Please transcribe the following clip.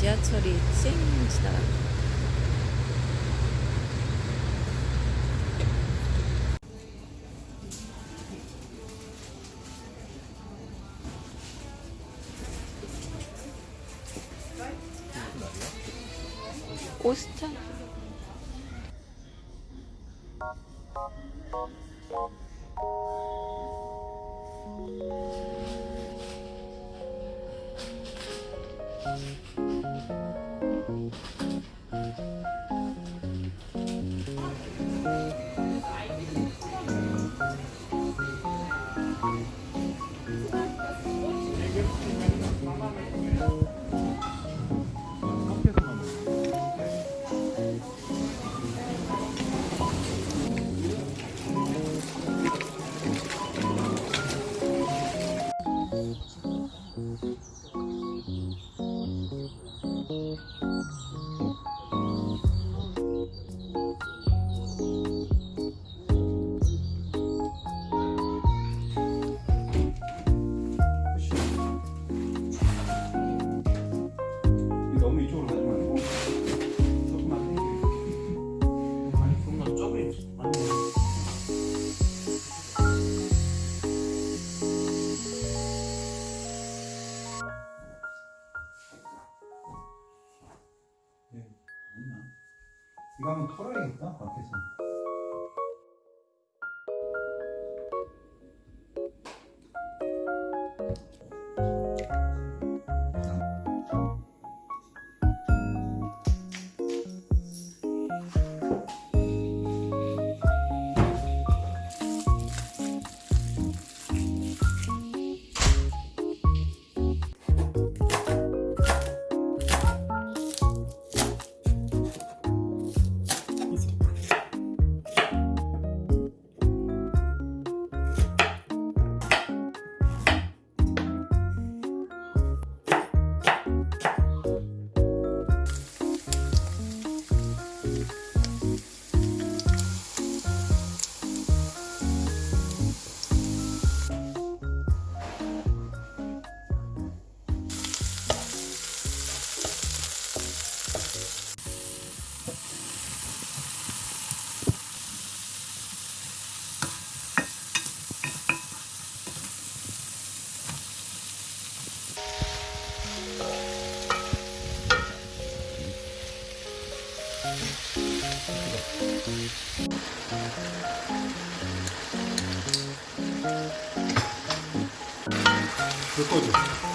지하철이 쌩 지나갑니다. 오스타 Bye. 털어야겠다 밖에서. 그 불 꺼줘